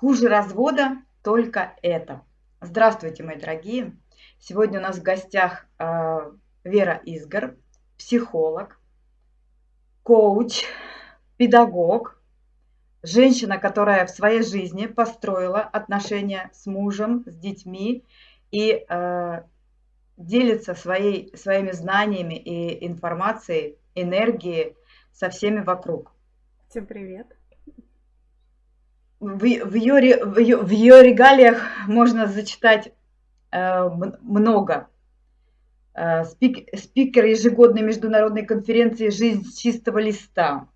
Хуже развода только это. Здравствуйте, мои дорогие. Сегодня у нас в гостях э, Вера Изгор, психолог, коуч, педагог, женщина, которая в своей жизни построила отношения с мужем, с детьми и э, делится своей, своими знаниями и информацией, энергией со всеми вокруг. Всем привет. В, в, ее, в, ее, в ее регалиях можно зачитать э, много. Э, спик, спикер ежегодной международной конференции «Жизнь с чистого листа»,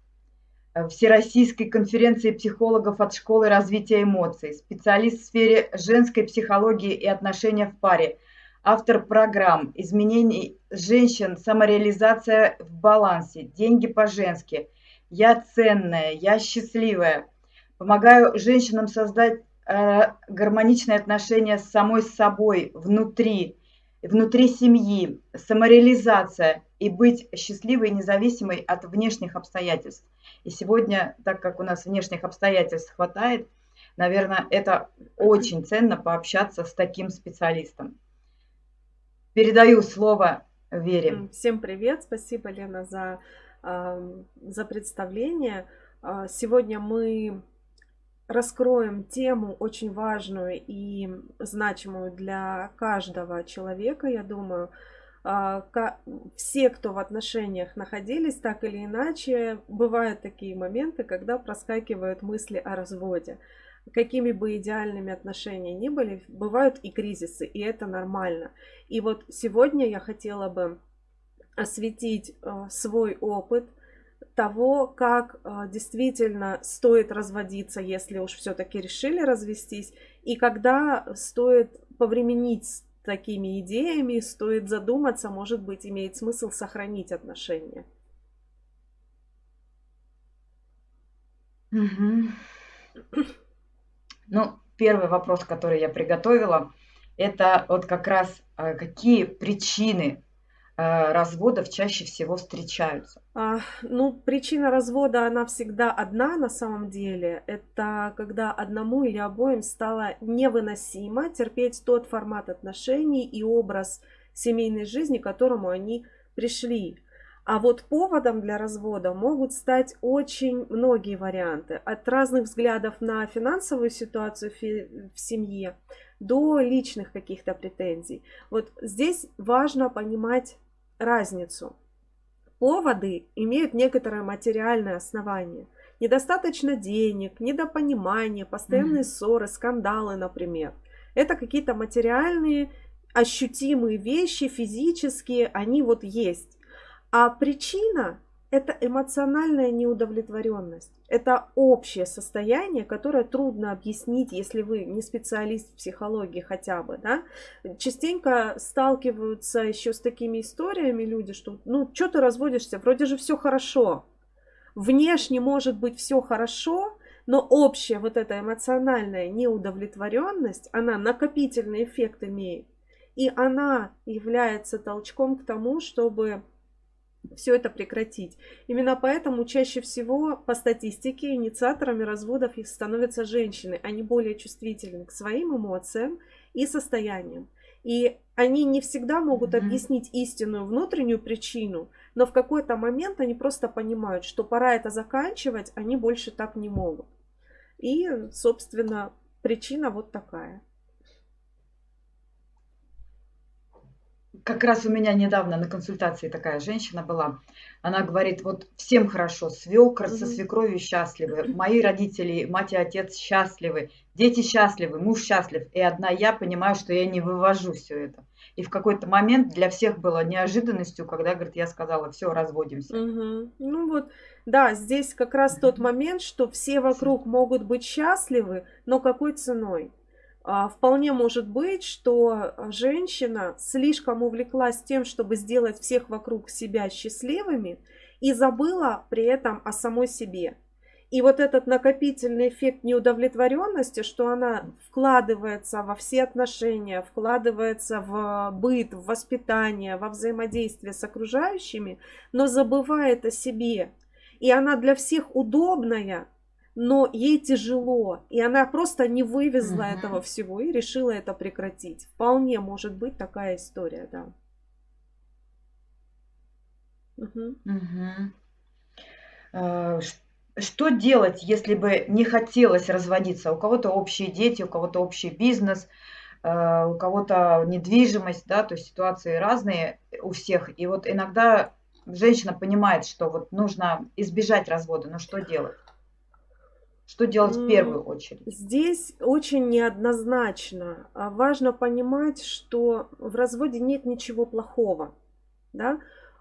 э, Всероссийской конференции психологов от школы развития эмоций, специалист в сфере женской психологии и отношения в паре – автор программ «Изменение женщин», «Самореализация в балансе», «Деньги по-женски», «Я ценная», «Я счастливая». Помогаю женщинам создать э, гармоничные отношения с самой собой внутри, внутри семьи, самореализация и быть счастливой и независимой от внешних обстоятельств. И сегодня, так как у нас внешних обстоятельств хватает, наверное, это очень ценно пообщаться с таким специалистом. Передаю слово Вере. Всем привет, спасибо, Лена, за, за представление. А, сегодня мы раскроем тему очень важную и значимую для каждого человека, я думаю. А, все, кто в отношениях находились, так или иначе, бывают такие моменты, когда проскакивают мысли о разводе какими бы идеальными отношения ни были, бывают и кризисы, и это нормально. И вот сегодня я хотела бы осветить э, свой опыт того, как э, действительно стоит разводиться, если уж все-таки решили развестись, и когда стоит повременить с такими идеями, стоит задуматься, может быть, имеет смысл сохранить отношения. Угу. Ну, первый вопрос, который я приготовила, это вот как раз э, какие причины разводов чаще всего встречаются? А, ну, причина развода, она всегда одна на самом деле. Это когда одному или обоим стало невыносимо терпеть тот формат отношений и образ семейной жизни, к которому они пришли. А вот поводом для развода могут стать очень многие варианты. От разных взглядов на финансовую ситуацию в семье до личных каких-то претензий. Вот здесь важно понимать разницу. Поводы имеют некоторое материальное основание. Недостаточно денег, недопонимание, постоянные mm-hmm. ссоры, скандалы, например. Это какие-то материальные, ощутимые вещи, физические, они вот есть. А причина – это эмоциональная неудовлетворенность. Это общее состояние, которое трудно объяснить, если вы не специалист в психологии хотя бы. Да? Частенько сталкиваются еще с такими историями люди, что ну что ты разводишься, вроде же все хорошо. Внешне может быть все хорошо, но общая вот эта эмоциональная неудовлетворенность, она накопительный эффект имеет. И она является толчком к тому, чтобы все это прекратить. Именно поэтому чаще всего по статистике инициаторами разводов их становятся женщины. Они более чувствительны к своим эмоциям и состояниям. И они не всегда могут объяснить истинную внутреннюю причину, но в какой-то момент они просто понимают, что пора это заканчивать, они больше так не могут. И, собственно, причина вот такая. Как раз у меня недавно на консультации такая женщина была. Она говорит, вот всем хорошо, свекр со свекровью счастливы, мои родители, мать и отец счастливы, дети счастливы, муж счастлив. И одна я понимаю, что я не вывожу все это. И в какой-то момент для всех было неожиданностью, когда, говорит, я сказала, все, разводимся. Угу. Ну вот, да, здесь как раз тот момент, что все вокруг могут быть счастливы, но какой ценой? А, вполне может быть, что женщина слишком увлеклась тем, чтобы сделать всех вокруг себя счастливыми и забыла при этом о самой себе. И вот этот накопительный эффект неудовлетворенности, что она вкладывается во все отношения, вкладывается в быт, в воспитание, во взаимодействие с окружающими, но забывает о себе. И она для всех удобная, но ей тяжело, и она просто не вывезла Мгм. этого всего и решила это прекратить. Вполне может быть такая история, да. Э, ш- Что делать, если бы не хотелось разводиться? У кого-то общие дети, у кого-то общий бизнес, э, у кого-то недвижимость, да, то есть ситуации разные у всех. И вот иногда женщина понимает, что вот нужно избежать развода, но что делать? Что делать в первую очередь? Здесь очень неоднозначно. А Важно понимать, что в разводе нет ничего плохого. Да?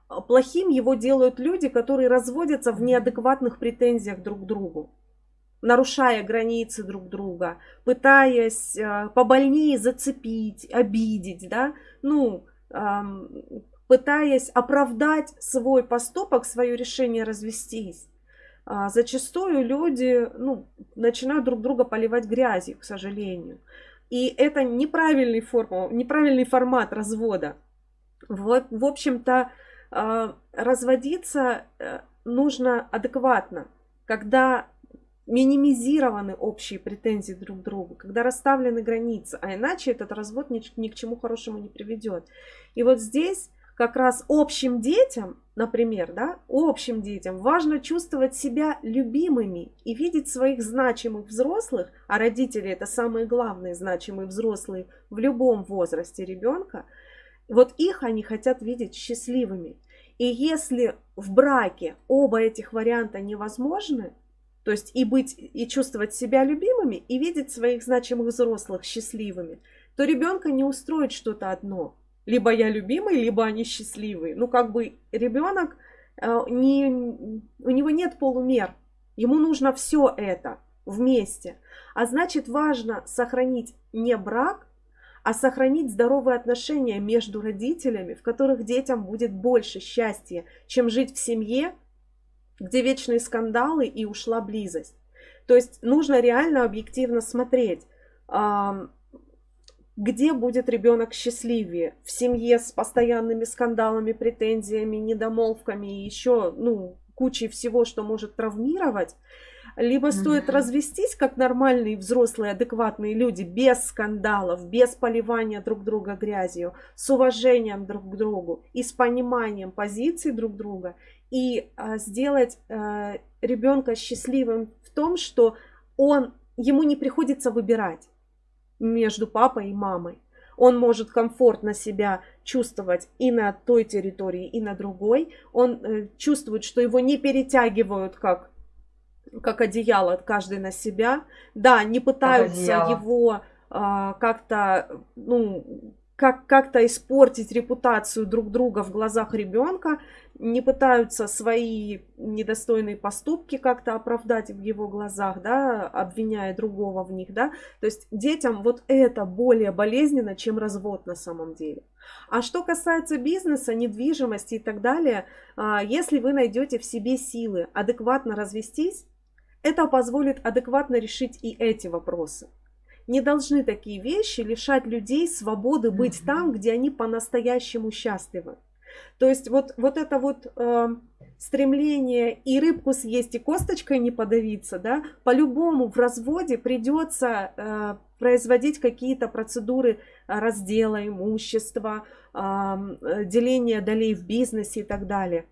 А Плохим его делают люди, которые разводятся в неадекватных претензиях друг к другу, нарушая границы друг друга, пытаясь э, побольнее зацепить, обидеть, да? ну, пытаясь оправдать свой поступок, свое решение развестись. А, зачастую люди ну, начинают друг друга поливать грязью, к сожалению. И это неправильный, форма, неправильный формат развода. Вот, в общем-то, а, разводиться э, нужно адекватно, когда минимизированы общие претензии друг к другу, когда расставлены границы, а иначе этот развод ни, ни к чему хорошему не приведет. И вот здесь как раз общим детям, например, да, общим детям важно чувствовать себя любимыми и видеть своих значимых взрослых, а родители это самые главные значимые взрослые в любом возрасте ребенка, вот их они хотят видеть счастливыми. И если в браке оба этих варианта невозможны, то есть и быть, и чувствовать себя любимыми, и видеть своих значимых взрослых счастливыми, то ребенка не устроит что-то одно. Либо я любимый, либо они счастливые. Ну, как бы ребенок, э, не, у него нет полумер. Ему нужно все это вместе. А значит, важно сохранить не брак, а сохранить здоровые отношения между родителями, в которых детям будет больше счастья, чем жить в семье, где вечные скандалы и ушла близость. То есть нужно реально объективно смотреть, где будет ребенок счастливее. В семье с постоянными скандалами, претензиями, недомолвками и еще ну, кучей всего, что может травмировать. Либо стоит mm-hmm. развестись, как нормальные взрослые, адекватные люди, без скандалов, без поливания друг друга грязью, с уважением друг к другу и с пониманием позиций друг друга, и а, сделать а, ребенка счастливым в том, что он, ему не приходится выбирать между папой и мамой. Он может комфортно себя чувствовать и на той территории, и на другой. Он э, чувствует, что его не перетягивают как как одеяло, каждый на себя. Да, не пытаются его а, как-то, ну, как, как-то испортить репутацию друг друга в глазах ребенка, не пытаются свои недостойные поступки как-то оправдать в его глазах, да, обвиняя другого в них, да. То есть детям вот это более болезненно, чем развод на самом деле. А что касается бизнеса, недвижимости и так далее, а, если вы найдете в себе силы адекватно развестись, это позволит адекватно решить и эти вопросы. Не должны такие вещи лишать людей свободы быть mm-hmm. там, где они по-настоящему счастливы. То есть вот, вот это вот э, стремление и рыбку съесть, и косточкой не подавиться, да, по-любому в разводе придется э, производить какие-то процедуры раздела имущества, э, деления долей в бизнесе и так далее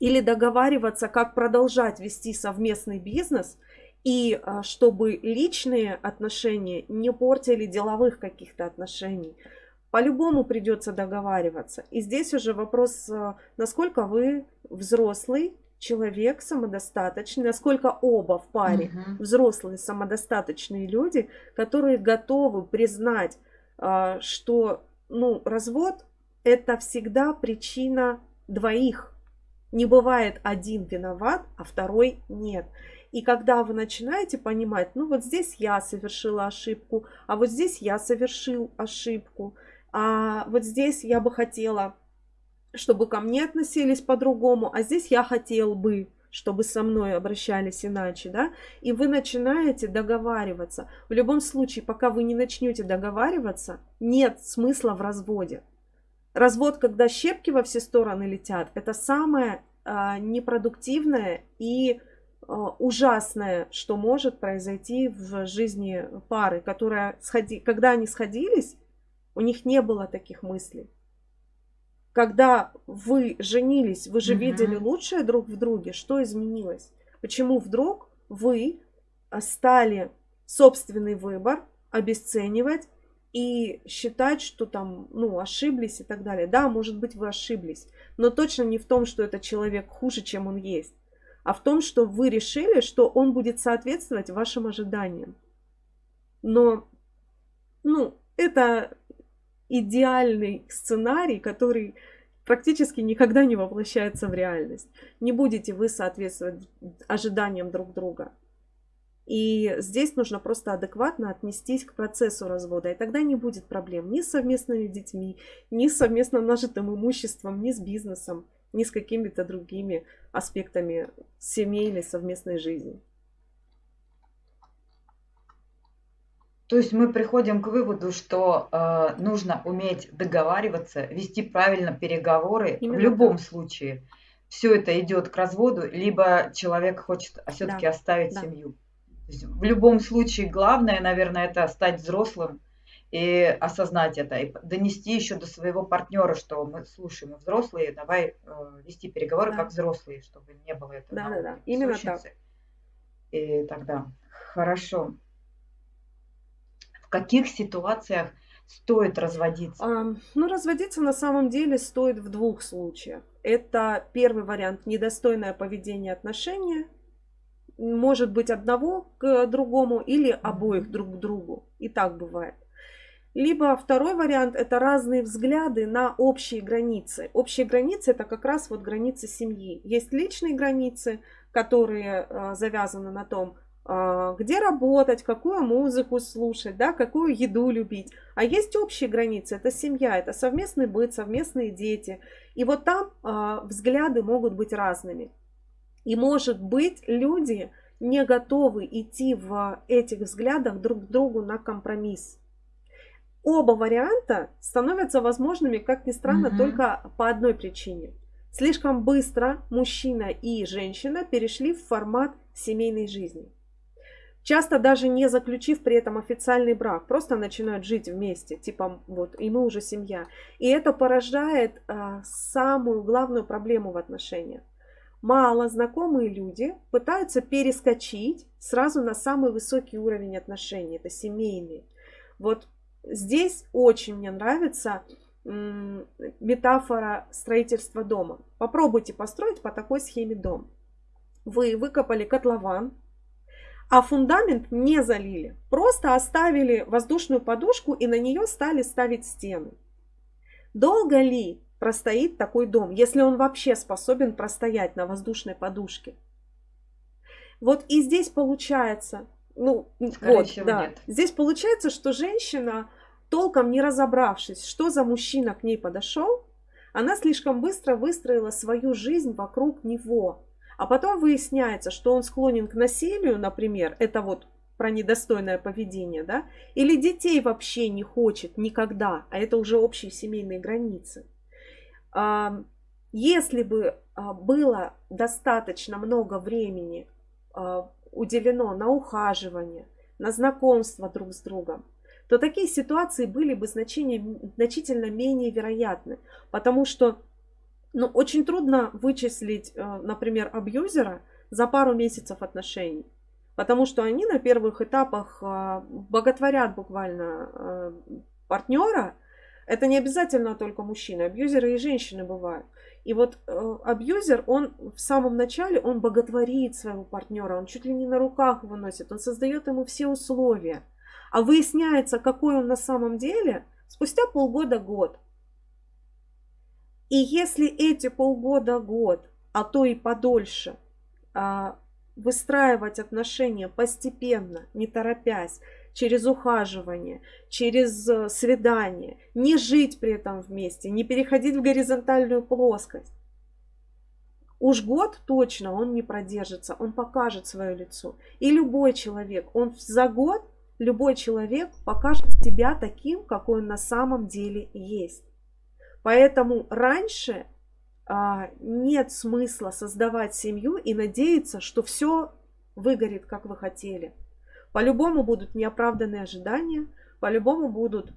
или договариваться, как продолжать вести совместный бизнес, и а, чтобы личные отношения не портили деловых каких-то отношений. По-любому придется договариваться. И здесь уже вопрос, а, насколько вы взрослый человек, самодостаточный, насколько оба в паре uh-huh. взрослые, самодостаточные люди, которые готовы признать, а, что ну, развод это всегда причина двоих не бывает один виноват, а второй нет. И когда вы начинаете понимать, ну вот здесь я совершила ошибку, а вот здесь я совершил ошибку, а вот здесь я бы хотела, чтобы ко мне относились по-другому, а здесь я хотел бы, чтобы со мной обращались иначе, да, и вы начинаете договариваться. В любом случае, пока вы не начнете договариваться, нет смысла в разводе. Развод, когда щепки во все стороны летят, это самое а, непродуктивное и ужасное, что может произойти в жизни пары, которая, сходи, когда они сходились, у них не было таких мыслей. Когда вы женились, вы же угу. видели лучшее друг в друге, что изменилось? Почему вдруг вы стали собственный выбор обесценивать и считать, что там, ну, ошиблись и так далее. Да, может быть, вы ошиблись, но точно не в том, что этот человек хуже, чем он есть, а в том, что вы решили, что он будет соответствовать вашим ожиданиям. Но, ну, это идеальный сценарий, который практически никогда не воплощается в реальность. Не будете вы соответствовать ожиданиям друг друга. И здесь нужно просто адекватно отнестись к процессу развода, и тогда не будет проблем ни с совместными детьми, ни с совместно нажитым имуществом, ни с бизнесом, ни с какими-то другими аспектами семейной совместной жизни. То есть мы приходим к выводу, что э, нужно уметь договариваться, вести правильно переговоры Именно в любом так. случае. Все это идет к разводу, либо человек хочет все-таки да. оставить да. семью в любом случае главное, наверное, это стать взрослым и осознать это, и донести еще до своего партнера, что мы слушаем, мы взрослые, давай э, вести переговоры да. как взрослые, чтобы не было этого. Да, да, да, именно так. И тогда хорошо. В каких ситуациях стоит разводиться? А, ну, разводиться на самом деле стоит в двух случаях. Это первый вариант недостойное поведение отношения, может быть одного к другому или обоих друг к другу. И так бывает. Либо второй вариант – это разные взгляды на общие границы. Общие границы – это как раз вот границы семьи. Есть личные границы, которые э, завязаны на том, э, где работать, какую музыку слушать, да, какую еду любить. А есть общие границы, это семья, это совместный быт, совместные дети. И вот там э, взгляды могут быть разными. И может быть люди не готовы идти в этих взглядах друг к другу на компромисс. Оба варианта становятся возможными, как ни странно, mm только по одной причине. Слишком быстро мужчина и женщина перешли в формат семейной жизни. Часто даже не заключив при этом официальный брак, просто начинают жить вместе, типа вот и мы уже семья. И это порождает э, самую главную проблему в отношениях мало знакомые люди пытаются перескочить сразу на самый высокий уровень отношений, это семейные. Вот здесь очень мне нравится метафора строительства дома. Попробуйте построить по такой схеме дом. Вы выкопали котлован, а фундамент не залили. Просто оставили воздушную подушку и на нее стали ставить стены. Долго ли простоит такой дом, если он вообще способен простоять на воздушной подушке. Вот и здесь получается, ну, Скорее вот, всего, да, нет. здесь получается, что женщина, толком не разобравшись, что за мужчина к ней подошел, она слишком быстро выстроила свою жизнь вокруг него. А потом выясняется, что он склонен к насилию, например, это вот про недостойное поведение, да, или детей вообще не хочет никогда, а это уже общие семейные границы. Если бы а, было достаточно много времени а, уделено на ухаживание, на знакомство друг с другом, то такие ситуации были бы значительно менее вероятны. Потому что ну, очень трудно вычислить, а, например, абьюзера за пару месяцев отношений. Потому что они на первых этапах боготворят буквально партнера, это не обязательно только мужчины, абьюзеры и женщины бывают. И вот э, абьюзер, он в самом начале, он боготворит своего партнера, он чуть ли не на руках его носит, он создает ему все условия. А выясняется, какой он на самом деле, спустя полгода-год. И если эти полгода-год, а то и подольше, э, выстраивать отношения постепенно, не торопясь, через ухаживание, через э, свидание, не жить при этом вместе, не переходить в горизонтальную плоскость. Уж год точно он не продержится, он покажет свое лицо. И любой человек, он за год, любой человек покажет себя таким, какой он на самом деле есть. Поэтому раньше а, нет смысла создавать семью и надеяться, что все выгорит, как вы хотели. По-любому будут неоправданные ожидания, по-любому будут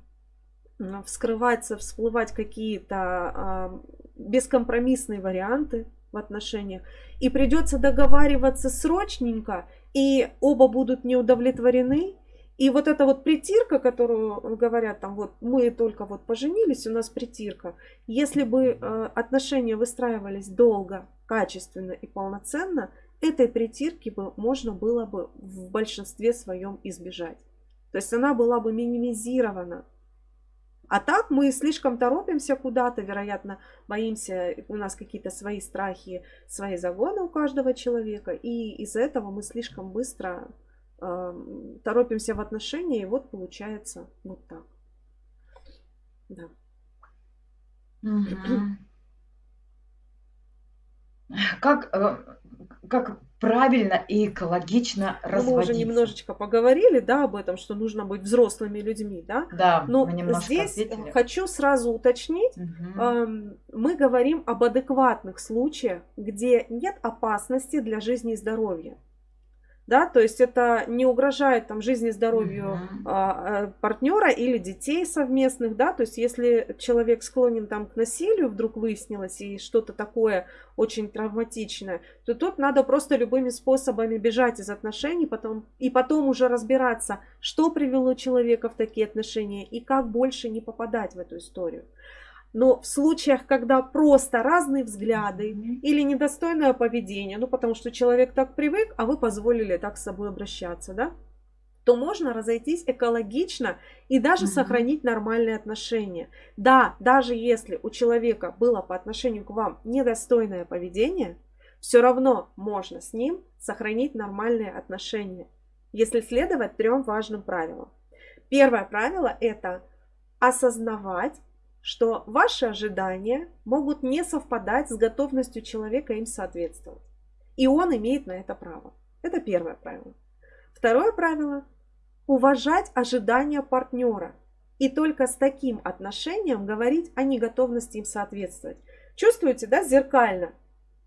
вскрываться, всплывать какие-то а, бескомпромиссные варианты в отношениях. И придется договариваться срочненько, и оба будут не удовлетворены. И вот эта вот притирка, которую говорят там, вот мы только вот поженились, у нас притирка. Если бы э, отношения выстраивались долго, качественно и полноценно, этой притирки бы можно было бы в большинстве своем избежать. То есть она была бы минимизирована. А так мы слишком торопимся куда-то, вероятно, боимся, у нас какие-то свои страхи, свои загоны у каждого человека, и из-за этого мы слишком быстро э, торопимся в отношения, и вот получается вот так. Да. Угу. Как, э, как правильно и экологично разводиться. Ну, мы уже немножечко поговорили, да, об этом, что нужно быть взрослыми людьми, да. Да, Но здесь ответили. хочу сразу уточнить, угу. мы говорим об адекватных случаях, где нет опасности для жизни и здоровья да, то есть это не угрожает там жизни, здоровью mm-hmm. партнера или детей совместных, да, то есть если человек склонен там к насилию, вдруг выяснилось, и что-то такое очень травматичное, то тут надо просто любыми способами бежать из отношений, потом, и потом уже разбираться, что привело человека в такие отношения, и как больше не попадать в эту историю. Но в случаях, когда просто разные взгляды или недостойное поведение, ну потому что человек так привык, а вы позволили так с собой обращаться, да, то можно разойтись экологично и даже угу. сохранить нормальные отношения. Да, даже если у человека было по отношению к вам недостойное поведение, все равно можно с ним сохранить нормальные отношения, если следовать трем важным правилам. Первое правило это осознавать что ваши ожидания могут не совпадать с готовностью человека им соответствовать. И он имеет на это право. Это первое правило. Второе правило – уважать ожидания партнера и только с таким отношением говорить о неготовности им соответствовать. Чувствуете, да, зеркально?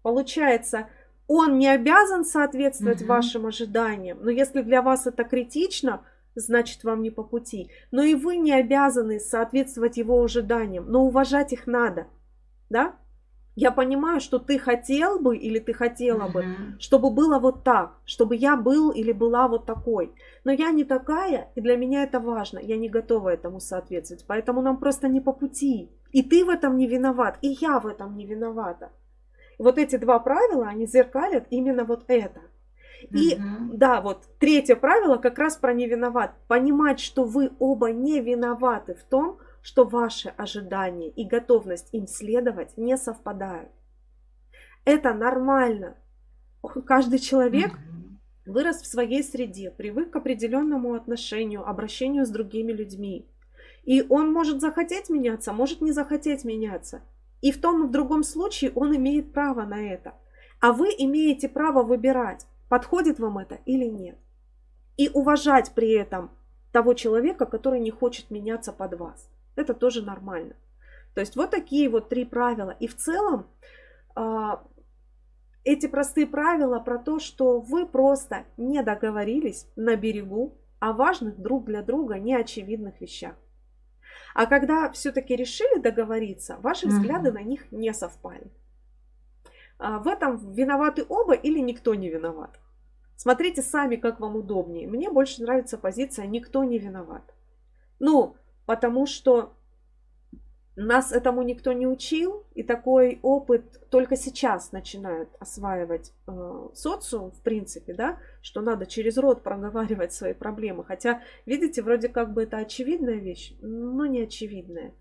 Получается, он не обязан соответствовать угу. вашим ожиданиям, но если для вас это критично – значит вам не по пути. Но и вы не обязаны соответствовать его ожиданиям, но уважать их надо. Да? Я понимаю, что ты хотел бы или ты хотела бы, чтобы было вот так, чтобы я был или была вот такой. Но я не такая, и для меня это важно. Я не готова этому соответствовать. Поэтому нам просто не по пути. И ты в этом не виноват, и я в этом не виновата. вот эти два правила, они зеркалят именно вот это. И угу. да, вот третье правило как раз про не виноват. Понимать, что вы оба не виноваты в том, что ваши ожидания и готовность им следовать не совпадают. Это нормально. Каждый человек угу. вырос в своей среде, привык к определенному отношению, обращению с другими людьми. И он может захотеть меняться, может не захотеть меняться. И в том и в другом случае он имеет право на это. А вы имеете право выбирать, подходит вам это или нет. И уважать при этом того человека, который не хочет меняться под вас. Это тоже нормально. То есть вот такие вот три правила. И в целом а, эти простые правила про то, что вы просто не договорились на берегу о важных друг для друга неочевидных вещах. А когда все-таки решили договориться, ваши взгляды на них не совпали. А, в этом виноваты оба или никто не виноват. Смотрите сами, как вам удобнее. Мне больше нравится позиция «никто не виноват». Ну, потому что нас этому никто не учил, и такой опыт только сейчас начинают осваивать э, социум, в принципе, да, что надо через рот проговаривать свои проблемы. Хотя, видите, вроде как бы это очевидная вещь, но не очевидная.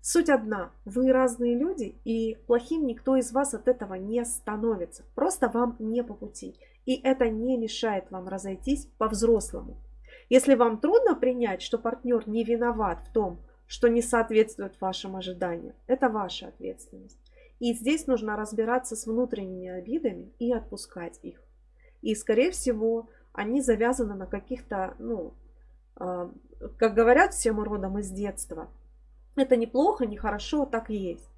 Суть одна. Вы разные люди, и плохим никто из вас от этого не становится. Просто вам не по пути. И это не мешает вам разойтись по-взрослому. Если вам трудно принять, что партнер не виноват в том, что не соответствует вашим ожиданиям, это ваша ответственность. И здесь нужно разбираться с внутренними обидами и отпускать их. И, скорее всего, они завязаны на каких-то, ну, э, как говорят все родом из детства, это неплохо, нехорошо, так и есть.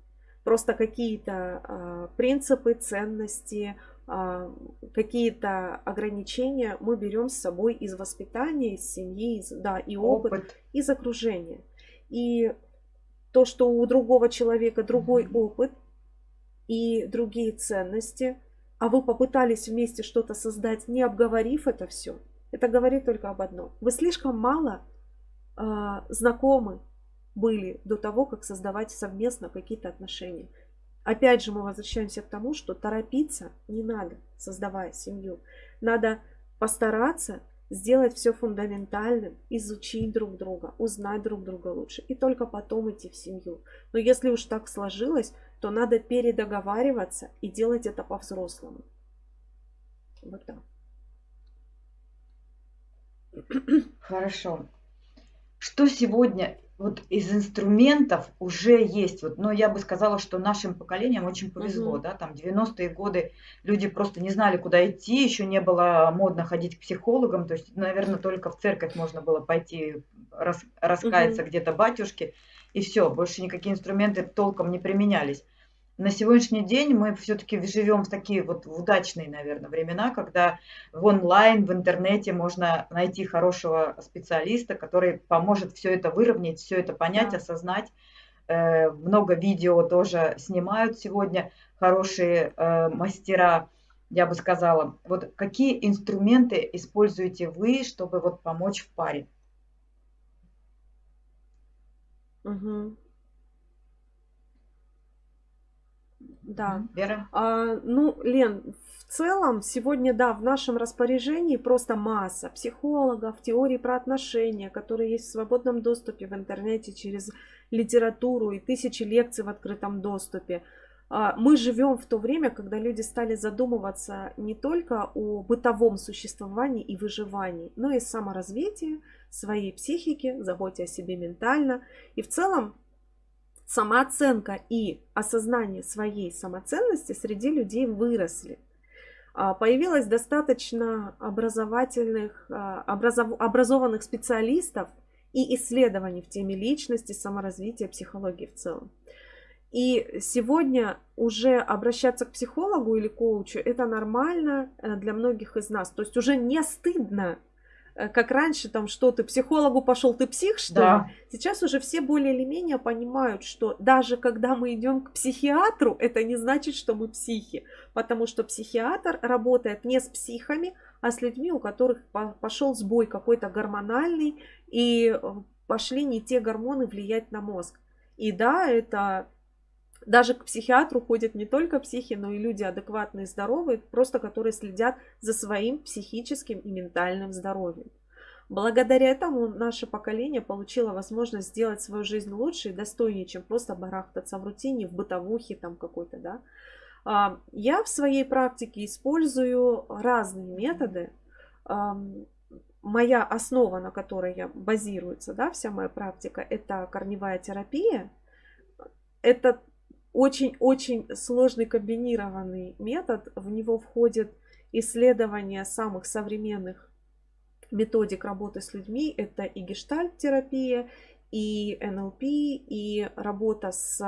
Просто какие-то э, принципы, ценности, а, какие-то ограничения мы берем с собой из воспитания, из семьи, из, да, и опыт, опыт, из окружения. И то, что у другого человека другой mm-hmm. опыт и другие ценности, а вы попытались вместе что-то создать, не обговорив это все, это говорит только об одном. Вы слишком мало э, знакомы были до того, как создавать совместно какие-то отношения. Опять же, мы возвращаемся к тому, что торопиться не надо, создавая семью. Надо постараться сделать все фундаментальным, изучить друг друга, узнать друг друга лучше и только потом идти в семью. Но если уж так сложилось, то надо передоговариваться и делать это по-взрослому. Вот так. Хорошо. Что сегодня вот из инструментов уже есть, вот, но я бы сказала, что нашим поколениям очень повезло, угу. да, там 90-е годы люди просто не знали, куда идти, еще не было модно ходить к психологам, то есть, наверное, только в церковь можно было пойти рас, раскаяться угу. где-то батюшке, и все, больше никакие инструменты толком не применялись на сегодняшний день мы все-таки живем в такие вот удачные, наверное, времена, когда в онлайн, в интернете можно найти хорошего специалиста, который поможет все это выровнять, все это понять, да. осознать. Э, много видео тоже снимают сегодня хорошие э, мастера, я бы сказала. Вот какие инструменты используете вы, чтобы вот помочь в паре? Угу. Да. Вера? А, ну, Лен, в целом сегодня, да, в нашем распоряжении просто масса психологов, теорий про отношения, которые есть в свободном доступе в интернете через литературу и тысячи лекций в открытом доступе. А, мы живем в то время, когда люди стали задумываться не только о бытовом существовании и выживании, но и саморазвитии своей психики, заботе о себе ментально. И в целом самооценка и осознание своей самоценности среди людей выросли. А, появилось достаточно образовательных, а, образов, образованных специалистов и исследований в теме личности, саморазвития, психологии в целом. И сегодня уже обращаться к психологу или коучу это нормально э, для многих из нас. То есть уже не стыдно как раньше, там, что ты психологу пошел, ты псих, что да. ли? Сейчас уже все более или менее понимают, что даже когда мы идем к психиатру, это не значит, что мы психи. Потому что психиатр работает не с психами, а с людьми, у которых пошел сбой какой-то гормональный, и э, пошли не те гормоны влиять на мозг. И да, это даже к психиатру ходят не только психи, но и люди адекватные, здоровые, просто которые следят за своим психическим и ментальным здоровьем. Благодаря этому наше поколение получило возможность сделать свою жизнь лучше и достойнее, чем просто барахтаться в рутине, в бытовухе там какой-то, да. А, я в своей практике использую разные методы. Моя основа, на которой я базируется, да, вся моя практика, это корневая терапия. Это очень-очень сложный комбинированный метод. В него входит исследование самых современных методик работы с людьми. Это и гештальт-терапия, и НЛП, и работа с,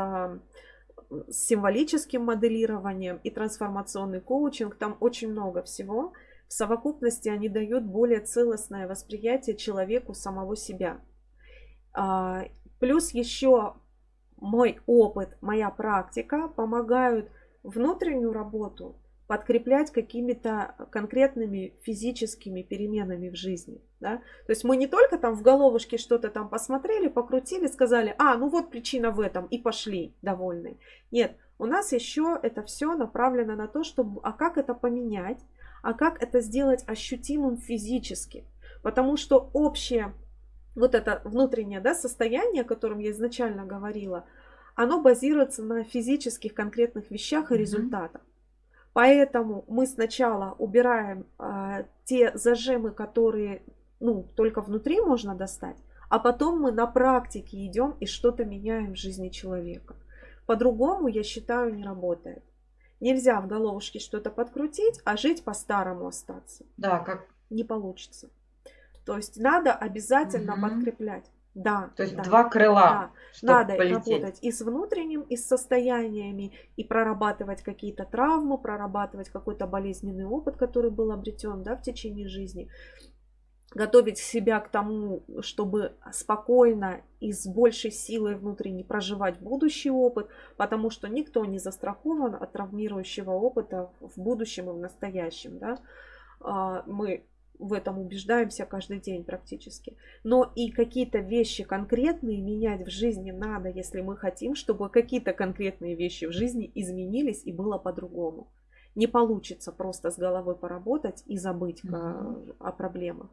с символическим моделированием, и трансформационный коучинг. Там очень много всего. В совокупности они дают более целостное восприятие человеку самого себя. А, плюс еще мой опыт, моя практика помогают внутреннюю работу подкреплять какими-то конкретными физическими переменами в жизни. Да? То есть мы не только там в головушке что-то там посмотрели, покрутили, сказали, а, ну вот причина в этом, и пошли довольны. Нет, у нас еще это все направлено на то, чтобы, а как это поменять, а как это сделать ощутимым физически. Потому что общее вот это внутреннее да, состояние, о котором я изначально говорила, оно базируется на физических конкретных вещах и результатах. Поэтому мы сначала убираем э, те зажимы, которые ну, только внутри можно достать, а потом мы на практике идем и что-то меняем в жизни человека. По-другому, я считаю, не работает. Нельзя в головушке что-то подкрутить, а жить по-старому остаться. Да, как... Не получится. То есть надо обязательно угу. подкреплять. Да. То есть да, два крыла. Да. Надо полететь. работать и с внутренним, и с состояниями, и прорабатывать какие-то травмы, прорабатывать какой-то болезненный опыт, который был обретен да, в течение жизни готовить себя к тому, чтобы спокойно и с большей силой внутренней проживать будущий опыт, потому что никто не застрахован от травмирующего опыта в будущем и в настоящем. Да? А, мы в этом убеждаемся каждый день практически. Но и какие-то вещи конкретные менять в жизни надо, если мы хотим, чтобы какие-то конкретные вещи в жизни изменились и было по-другому. Не получится просто с головой поработать и забыть mm-hmm. о проблемах.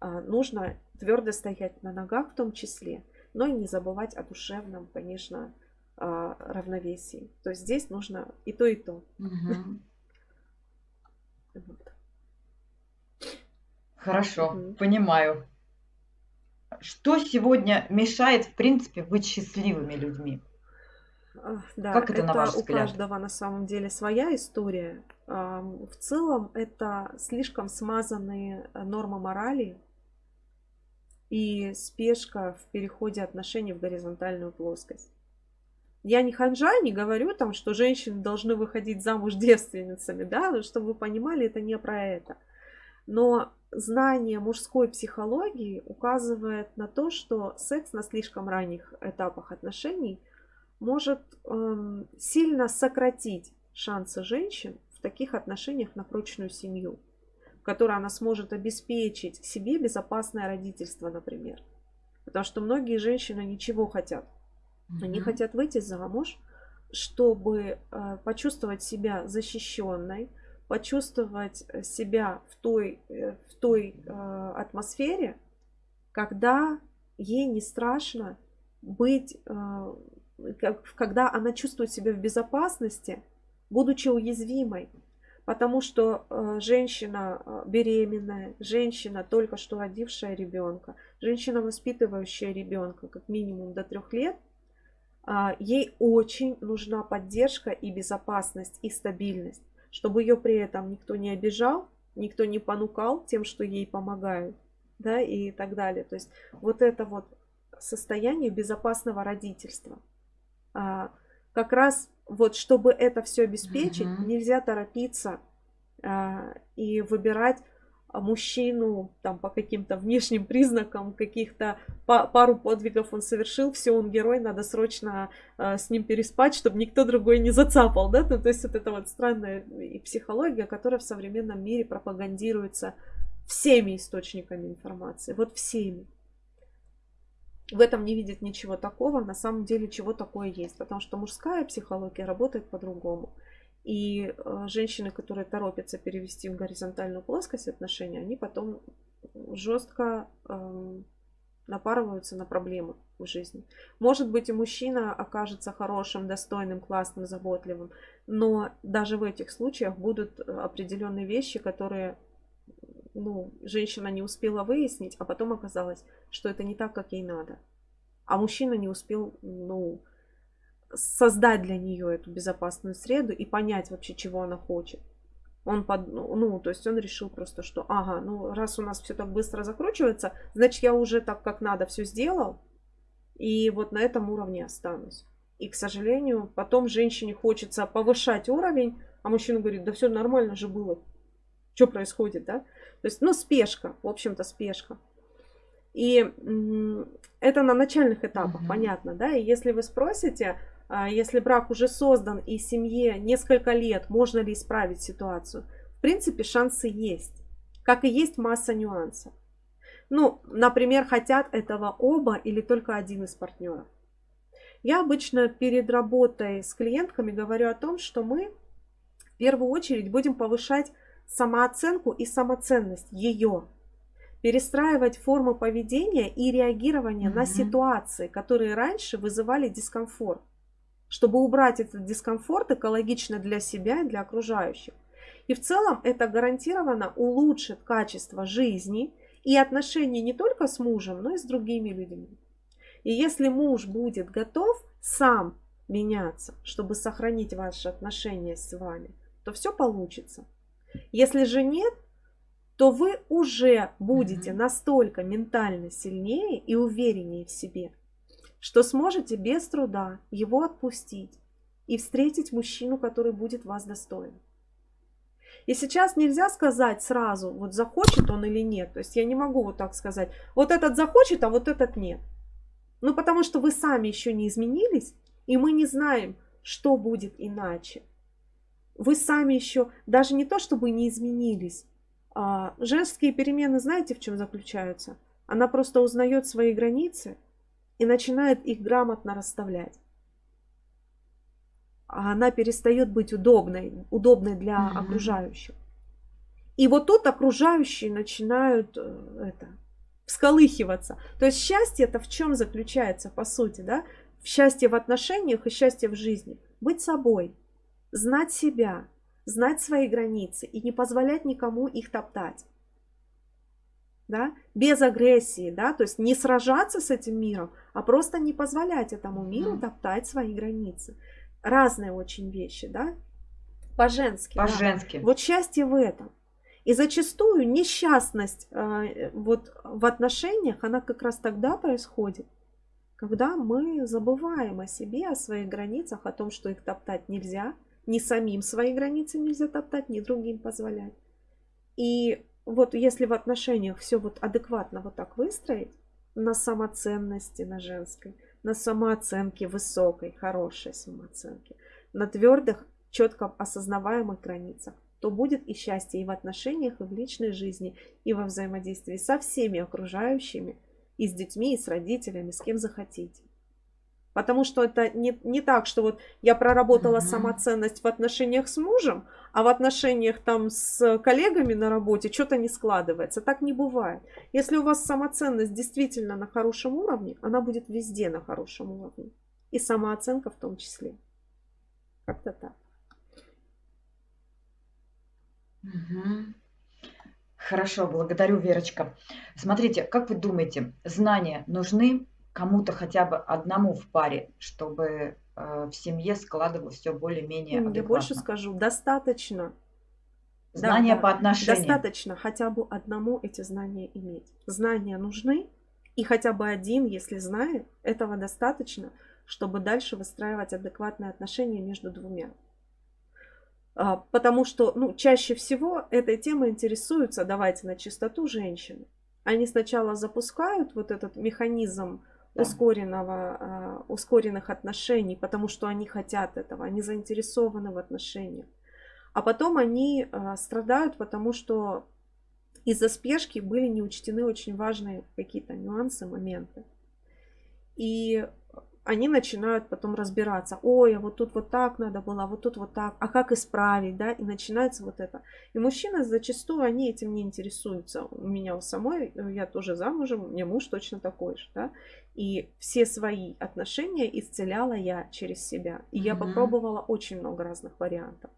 А, нужно твердо стоять на ногах в том числе, но и не забывать о душевном, конечно, а, равновесии. То есть здесь нужно и то, и то. Угу. Хорошо, угу. понимаю. Что сегодня мешает, в принципе, быть счастливыми людьми? Да, как это, это на ваш взгляд? у каждого на самом деле своя история. В целом это слишком смазанные нормы морали, и спешка в переходе отношений в горизонтальную плоскость. Я не ханжа, не говорю там, что женщины должны выходить замуж девственницами, да, но чтобы вы понимали, это не про это. Но знание мужской психологии указывает на то, что секс на слишком ранних этапах отношений может эм, сильно сократить шансы женщин в таких отношениях на прочную семью которой она сможет обеспечить себе безопасное родительство, например. Потому что многие женщины ничего хотят. Они mm-hmm. хотят выйти замуж, чтобы э, почувствовать себя защищенной, почувствовать себя в той, э, в той э, атмосфере, когда ей не страшно быть, э, когда она чувствует себя в безопасности, будучи уязвимой. Потому что э, женщина э, беременная, женщина, только что родившая ребенка, женщина, воспитывающая ребенка как минимум до трех лет, э, ей очень нужна поддержка и безопасность и стабильность, чтобы ее при этом никто не обижал, никто не понукал тем, что ей помогают, да, и так далее. То есть вот это вот состояние безопасного родительства. А, как раз вот чтобы это все обеспечить, uh-huh. нельзя торопиться а, и выбирать мужчину там по каким-то внешним признакам каких-то па- пару подвигов он совершил, все, он герой, надо срочно э, с ним переспать, чтобы никто другой не зацапал, да, ну, то есть вот это вот странная и психология, которая в современном мире пропагандируется всеми источниками информации, вот всеми в этом не видит ничего такого, на самом деле чего такое есть, потому что мужская психология работает по-другому. И э, женщины, которые торопятся перевести в горизонтальную плоскость отношения, они потом жестко э, напарываются на проблемы в жизни. Может быть, и мужчина окажется хорошим, достойным, классным, заботливым, но даже в этих случаях будут определенные вещи, которые ну, женщина не успела выяснить, а потом оказалось, что это не так, как ей надо. А мужчина не успел, ну, создать для нее эту безопасную среду и понять вообще, чего она хочет. Он под, ну, то есть он решил просто, что, ага, ну, раз у нас все так быстро закручивается, значит, я уже так, как надо, все сделал, и вот на этом уровне останусь. И, к сожалению, потом женщине хочется повышать уровень, а мужчина говорит, да все нормально же было. Что происходит, да? То есть, ну, спешка, в общем-то, спешка. И это на начальных этапах, mm-hmm. понятно, да? И если вы спросите, если брак уже создан и семье несколько лет, можно ли исправить ситуацию? В принципе, шансы есть. Как и есть масса нюансов. Ну, например, хотят этого оба или только один из партнеров. Я обычно перед работой с клиентками говорю о том, что мы в первую очередь будем повышать самооценку и самоценность ее. Перестраивать формы поведения и реагирования mm-hmm. на ситуации, которые раньше вызывали дискомфорт, чтобы убрать этот дискомфорт экологично для себя и для окружающих. И в целом это гарантированно улучшит качество жизни и отношений не только с мужем, но и с другими людьми. И если муж будет готов сам меняться, чтобы сохранить ваши отношения с вами, то все получится. Если же нет, то вы уже будете настолько ментально сильнее и увереннее в себе, что сможете без труда его отпустить и встретить мужчину, который будет вас достоин. И сейчас нельзя сказать сразу, вот захочет он или нет. То есть я не могу вот так сказать, вот этот захочет, а вот этот нет. Ну потому что вы сами еще не изменились, и мы не знаем, что будет иначе. Вы сами еще, даже не то чтобы не изменились, а женские перемены, знаете, в чем заключаются? Она просто узнает свои границы и начинает их грамотно расставлять а она перестает быть удобной, удобной для mm-hmm. окружающих. И вот тут окружающие начинают э, это, всколыхиваться. То есть счастье это в чем заключается, по сути, да? В счастье в отношениях и счастье в жизни. Быть собой, знать себя, знать свои границы и не позволять никому их топтать. Да? Без агрессии, да, то есть не сражаться с этим миром, а просто не позволять этому миру mm. топтать свои границы разные очень вещи, да? По-женски. По-женски. Да? Вот счастье в этом. И зачастую несчастность э, вот в отношениях, она как раз тогда происходит, когда мы забываем о себе, о своих границах, о том, что их топтать нельзя, ни самим свои границы нельзя топтать, ни другим позволять. И вот если в отношениях все вот адекватно вот так выстроить, на самоценности, на женской, на самооценке высокой, хорошей самооценке, на твердых, четко осознаваемых границах, то будет и счастье и в отношениях, и в личной жизни, и во взаимодействии со всеми окружающими, и с детьми, и с родителями, с кем захотите. Потому что это не, не так, что вот я проработала mm-hmm. самоценность в отношениях с мужем, а в отношениях там с коллегами на работе что-то не складывается. Так не бывает. Если у вас самоценность действительно на хорошем уровне, она будет везде на хорошем уровне. И самооценка в том числе. Как-то так. Угу. Хорошо, благодарю, Верочка. Смотрите, как вы думаете, знания нужны кому-то хотя бы одному в паре, чтобы э, в семье складывалось все более-менее Я больше скажу, достаточно. Знания да, по отношениям. Достаточно хотя бы одному эти знания иметь. Знания нужны, и хотя бы один, если знает, этого достаточно, чтобы дальше выстраивать адекватные отношения между двумя. А, потому что ну, чаще всего этой темой интересуются, давайте на чистоту, женщины. Они сначала запускают вот этот механизм ускоренного, а, ускоренных отношений, потому что они хотят этого, они заинтересованы в отношениях. А потом они а, страдают, потому что из-за спешки были не учтены очень важные какие-то нюансы, моменты. И они начинают потом разбираться. Ой, а вот тут вот так надо было, а вот тут вот так, а как исправить, да, и начинается вот это. И мужчины зачастую, они этим не интересуются. У меня у самой, я тоже замужем, у меня муж точно такой же, да, и все свои отношения исцеляла я через себя. И mm-hmm. я попробовала очень много разных вариантов.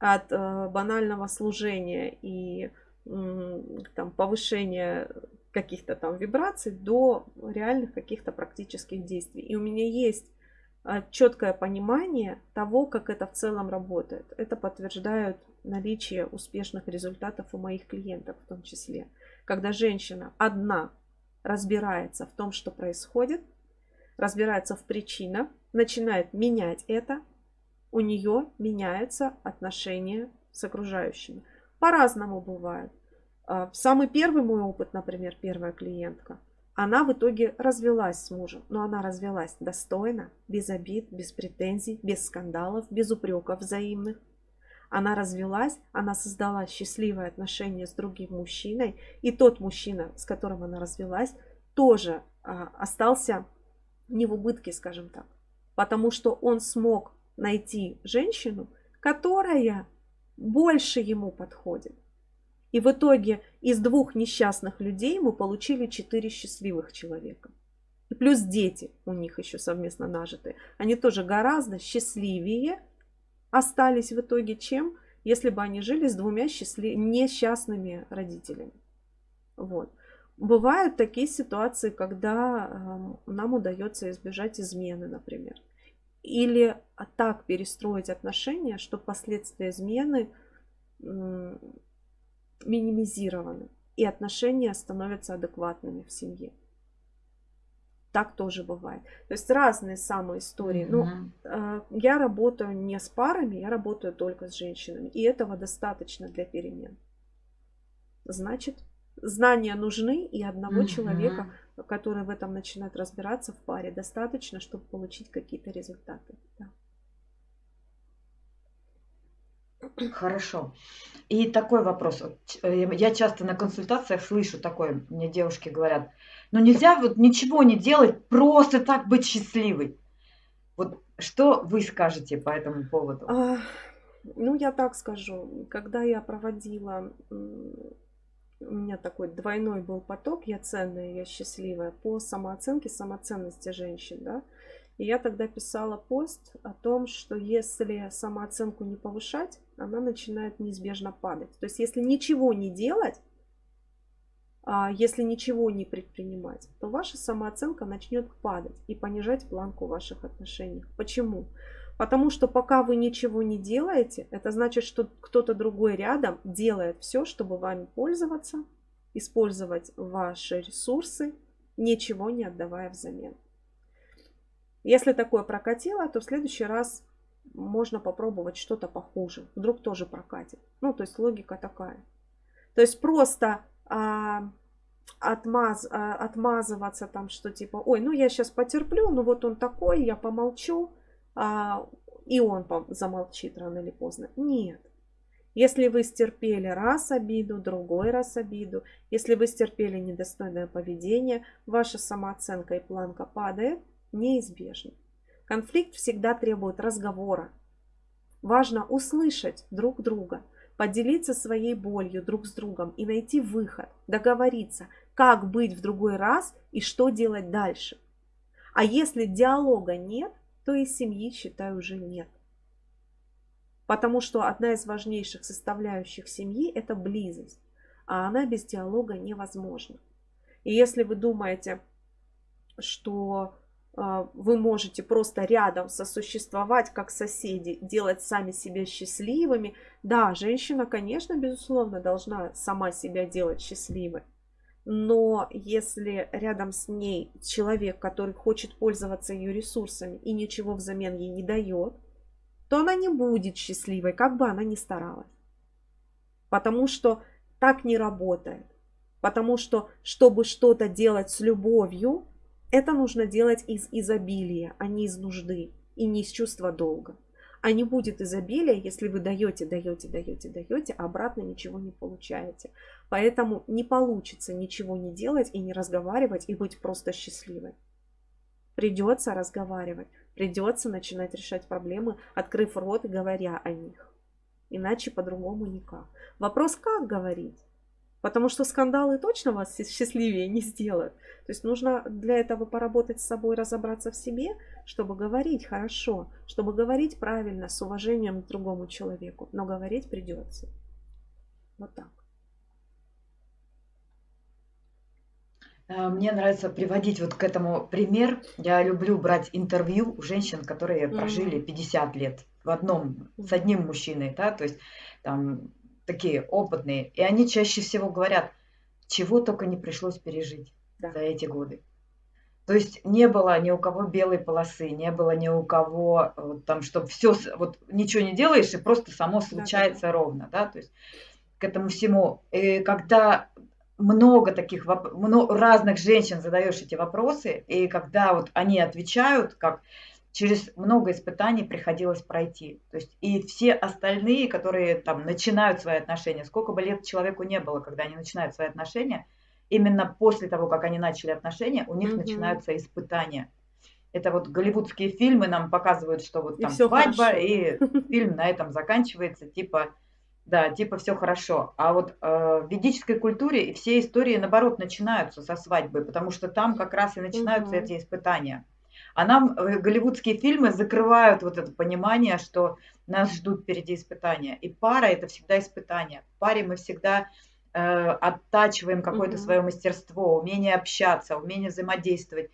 От э, банального служения и э, там, повышения каких-то там вибраций до реальных каких-то практических действий. И у меня есть а, четкое понимание того, как это в целом работает. Это подтверждают наличие успешных результатов у моих клиентов в том числе. Когда женщина одна разбирается в том, что происходит, разбирается в причинах, начинает менять это, у нее меняются отношения с окружающими. По-разному бывает. А, самый первый мой опыт, например, первая клиентка, она в итоге развелась с мужем, но она развелась достойно, без обид, без претензий, без скандалов, без упреков взаимных. Она развелась, она создала счастливые отношения с другим мужчиной, и тот мужчина, с которым она развелась, тоже а, остался не в убытке, скажем так, потому что он смог найти женщину, которая больше ему подходит. И в итоге из двух несчастных людей мы получили четыре счастливых человека. И плюс дети у них еще совместно нажитые. Они тоже гораздо счастливее остались в итоге, чем если бы они жили с двумя счастлив... несчастными родителями. Вот. Бывают такие ситуации, когда э, нам удается избежать измены, например. Или так перестроить отношения, что последствия измены минимизированы, и отношения становятся адекватными в семье. Так тоже бывает. То есть разные самые истории. Но mm э, я работаю не с парами, я работаю только с женщинами. И этого достаточно для перемен. Значит, знания нужны, и одного mm человека, который в этом начинает разбираться в паре, достаточно, чтобы получить какие-то результаты. Да. Хорошо. И такой вопрос. Э, я часто на консультациях слышу такое, мне девушки говорят, ну нельзя вот ничего не делать, просто так быть счастливой. Вот что вы скажете по этому поводу? А, ну, я так скажу. Когда я проводила, у меня такой двойной был поток, я ценная, я счастливая, по самооценке, самоценности женщин, да, и я тогда писала пост о том, что если самооценку не повышать, она начинает неизбежно падать. То есть если ничего не делать, а если ничего не предпринимать, то ваша самооценка начнет падать и понижать планку ваших отношений. Почему? Потому что пока вы ничего не делаете, это значит, что кто-то другой рядом делает все, чтобы вами пользоваться, использовать ваши ресурсы, ничего не отдавая взамен. Если такое прокатило, то в следующий раз можно попробовать что-то похуже. Вдруг тоже прокатит. Ну, то есть логика такая. То есть просто а, отмаз, а, отмазываться там, что типа, ой, ну я сейчас потерплю, ну вот он такой, я помолчу, а, и он замолчит рано или поздно. Нет. Если вы стерпели раз обиду, другой раз обиду, если вы стерпели недостойное поведение, ваша самооценка и планка падает, неизбежно. Конфликт всегда требует разговора. Важно услышать друг друга, поделиться своей болью друг с другом и найти выход, договориться, как быть в другой раз и что делать дальше. А если диалога нет, то и семьи, считаю, уже нет. Потому что одна из важнейших составляющих семьи – это близость, а она без диалога невозможна. И если вы думаете, что вы можете просто рядом сосуществовать как соседи, делать сами себя счастливыми. Да, женщина, конечно, безусловно, должна сама себя делать счастливой. Но если рядом с ней человек, который хочет пользоваться ее ресурсами и ничего взамен ей не дает, то она не будет счастливой, как бы она ни старалась. Потому что так не работает. Потому что, чтобы что-то делать с любовью, это нужно делать из изобилия, а не из нужды и не из чувства долга. А не будет изобилия, если вы даете, даете, даете, даете, а обратно ничего не получаете. Поэтому не получится ничего не делать и не разговаривать и быть просто счастливой. Придется разговаривать, придется начинать решать проблемы, открыв рот и говоря о них. Иначе по-другому никак. Вопрос, как говорить? Потому что скандалы точно вас счастливее не сделают. То есть нужно для этого поработать с собой, разобраться в себе, чтобы говорить хорошо, чтобы говорить правильно, с уважением к другому человеку. Но говорить придется. Вот так. Э, мне нравится приводить вот к этому пример. Я люблю брать интервью у женщин, которые прожили 50 лет в одном, с одним мужчиной, да, то есть там такие опытные, и они чаще всего говорят, чего только не пришлось пережить да. за эти годы. То есть не было ни у кого белой полосы, не было ни у кого там, чтобы все, вот ничего не делаешь и просто само случается да, да. ровно, да, то есть к этому всему. И когда много таких много, разных женщин задаешь эти вопросы, и когда вот они отвечают, как через много испытаний приходилось пройти. То есть и все остальные, которые там начинают свои отношения, сколько бы лет человеку не было, когда они начинают свои отношения, именно после того, как они начали отношения, у них mm начинаются испытания. Это вот голливудские фильмы нам показывают, что вот там и свадьба, хорошо. и фильм на этом заканчивается, типа, да, типа все хорошо. А вот э, в ведической культуре все истории, наоборот, начинаются со свадьбы, потому что там как раз и начинаются угу. эти испытания. А нам э, голливудские фильмы закрывают вот это понимание, что нас ждут впереди испытания. И пара это всегда испытание. В паре мы всегда э, оттачиваем какое-то mm свое мастерство, умение общаться, умение взаимодействовать.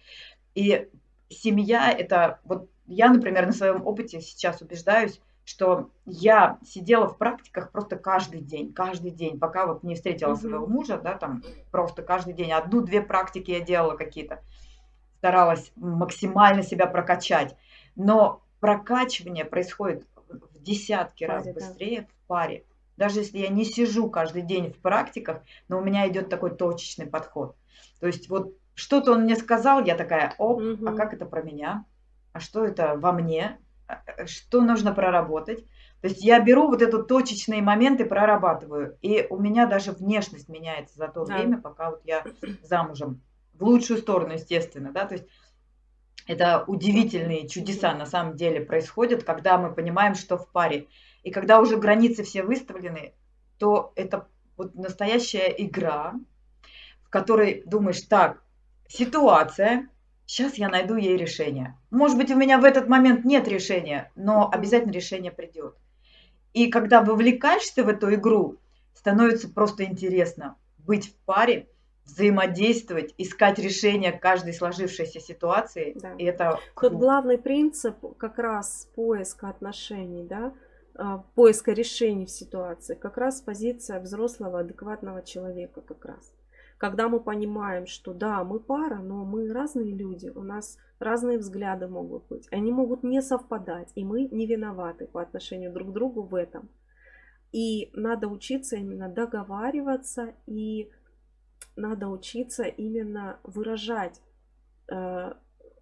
И семья это вот я, например, на своем опыте сейчас убеждаюсь, что я сидела в практиках просто каждый день, каждый день, пока вот не встретила mm-hmm. своего мужа, да, там просто каждый день одну-две практики я делала какие-то, старалась максимально себя прокачать, но прокачивание происходит в десятки раз быстрее да. в паре. Даже если я не сижу каждый день в практиках, но у меня идет такой точечный подход. То есть вот что-то он мне сказал, я такая, оп, угу. а как это про меня? А что это во мне? А, э, что нужно проработать? То есть я беру вот этот точечные моменты, прорабатываю. И у меня даже внешность меняется за то да. время, пока вот я замужем. В лучшую сторону, естественно, да, то есть это удивительные чудеса на самом деле происходят, когда мы понимаем, что в паре. И когда уже границы все выставлены, то это вот настоящая игра, в которой думаешь, так, ситуация, сейчас я найду ей решение. Может быть, у меня в этот момент нет решения, но обязательно решение придет. И когда вовлекаешься в эту игру, становится просто интересно быть в паре, взаимодействовать, искать решение каждой сложившейся ситуации. Да. И это. Тут главный принцип как раз поиска отношений, да, а, поиска решений в ситуации, как раз позиция взрослого, адекватного человека как раз когда мы понимаем, что да, мы пара, но мы разные люди, у нас разные взгляды могут быть, они могут не совпадать, и мы не виноваты по отношению друг к другу в этом. И надо учиться именно договариваться, и надо учиться именно выражать э,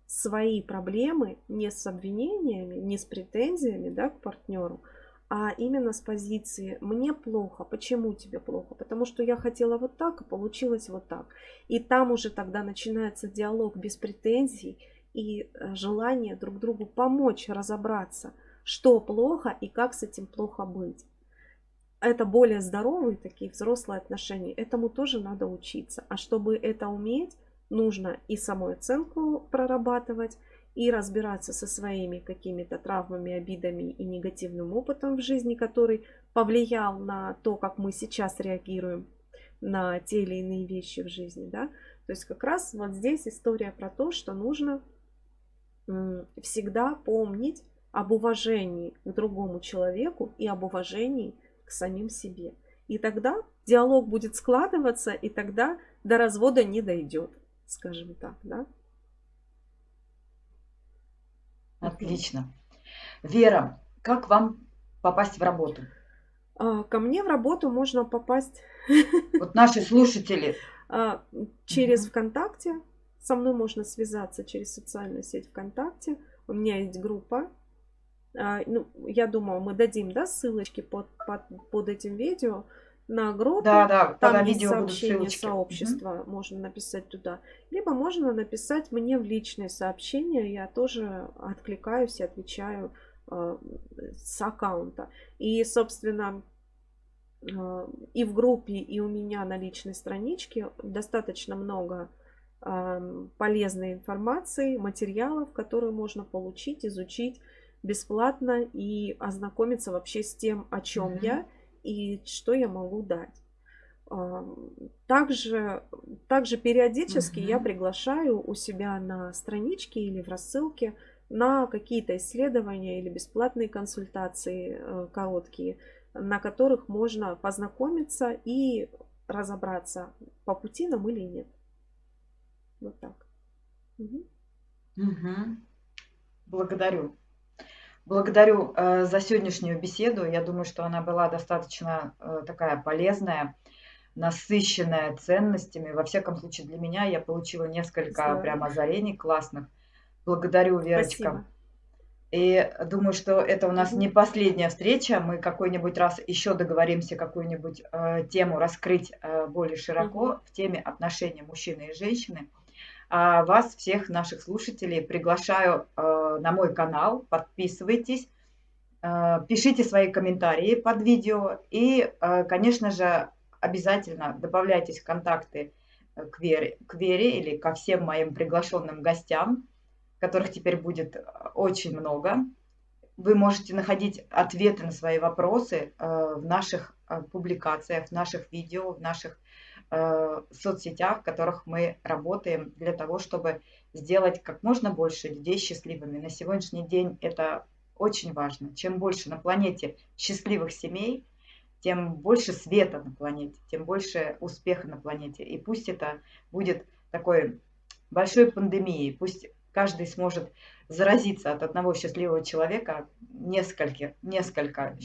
свои проблемы не с обвинениями, не с претензиями да, к партнеру, а именно с позиции «мне плохо». Почему тебе плохо? Потому что я хотела вот так, а получилось вот так. И там уже тогда начинается диалог без претензий и э, желание друг другу помочь разобраться, что плохо и как с этим плохо быть. Это более здоровые такие взрослые отношения. Этому тоже надо учиться. А чтобы это уметь, нужно и саму оценку прорабатывать, и разбираться со своими какими-то травмами, обидами и негативным опытом в жизни, который повлиял на то, как мы сейчас реагируем на те или иные вещи в жизни. Да? То есть как раз вот здесь история про то, что нужно всегда помнить об уважении к другому человеку и об уважении к самим себе. И тогда диалог будет складываться, и тогда до развода не дойдет, скажем так. Да? Отлично. Вера, как вам попасть в работу? А, ко мне в работу можно попасть... Вот наши слушатели. А, через ВКонтакте. Со мной можно связаться через социальную сеть ВКонтакте. У меня есть группа. А, ну, я думаю, мы дадим да, ссылочки под, под, под этим видео на группу. Да, да, там есть сообщение сообщества, угу. можно написать туда. Либо можно написать мне в личное сообщение, я тоже откликаюсь и отвечаю э, с аккаунта. И, собственно, э, и в группе, и у меня на личной страничке достаточно много э, полезной информации, материалов, которые можно получить, изучить бесплатно и ознакомиться вообще с тем, о чем mm я и что я могу дать. Также, также периодически угу. я приглашаю у себя на страничке или в рассылке на какие-то исследования или бесплатные консультации э, короткие, на которых можно познакомиться и разобраться, по пути нам или нет. Вот так. Угу. Угу. Благодарю. Благодарю э, за сегодняшнюю беседу. Я думаю, что она была достаточно э, такая полезная, насыщенная ценностями. Во всяком случае, для меня я получила несколько Здорово. прям озарений классных. Благодарю, Верочка. Спасибо. И думаю, что это у нас не последняя встреча. Мы какой-нибудь раз еще договоримся какую-нибудь э, тему раскрыть э, более широко в теме отношений мужчины и женщины. А вас, всех наших слушателей, приглашаю э, на мой канал. Подписывайтесь, э, пишите свои комментарии под видео. И, э, конечно же, обязательно добавляйтесь в контакты к Вере, к Вере или ко всем моим приглашенным гостям, которых теперь будет очень много. Вы можете находить ответы на свои вопросы в наших публикациях, в наших видео, в наших соцсетях, в которых мы работаем для того, чтобы сделать как можно больше людей счастливыми. На сегодняшний день это очень важно. Чем больше на планете счастливых семей, тем больше света на планете, тем больше успеха на планете. И пусть это будет такой большой пандемией, пусть каждый сможет заразиться от одного счастливого человека, несколько, несколько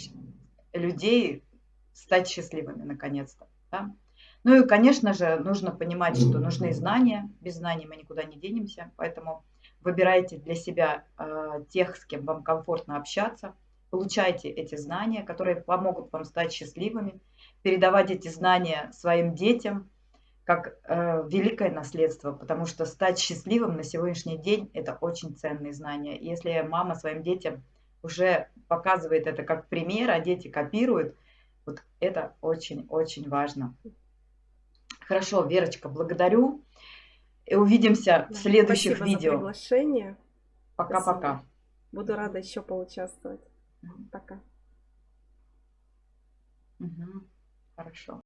людей стать счастливыми наконец-то. Да? Ну и, конечно же, нужно понимать, что нужны знания. Без знаний мы никуда не денемся. Поэтому выбирайте для себя э, тех, с кем вам комфортно общаться – Получайте эти знания, которые помогут вам стать счастливыми, передавать эти знания своим детям как э, великое наследство, потому что стать счастливым на сегодняшний день – это очень ценные знания. Если мама своим детям уже показывает это как пример, а дети копируют, вот это очень-очень важно. Хорошо, Верочка, благодарю. И увидимся в следующих Спасибо видео. За приглашение. Пока-пока. Буду рада еще поучаствовать. Пока. Угу. Хорошо.